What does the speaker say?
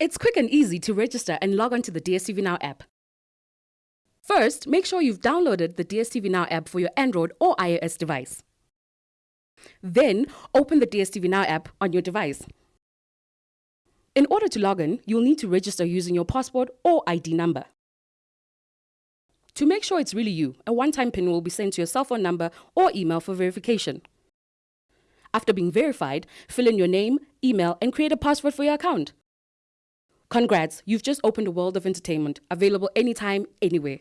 It's quick and easy to register and log on to the DSTV Now app. First, make sure you've downloaded the DSTV Now app for your Android or iOS device. Then, open the DSTV Now app on your device. In order to log in, you'll need to register using your passport or ID number. To make sure it's really you, a one-time PIN will be sent to your cell phone number or email for verification. After being verified, fill in your name, email, and create a password for your account. Congrats, you've just opened a world of entertainment, available anytime, anywhere.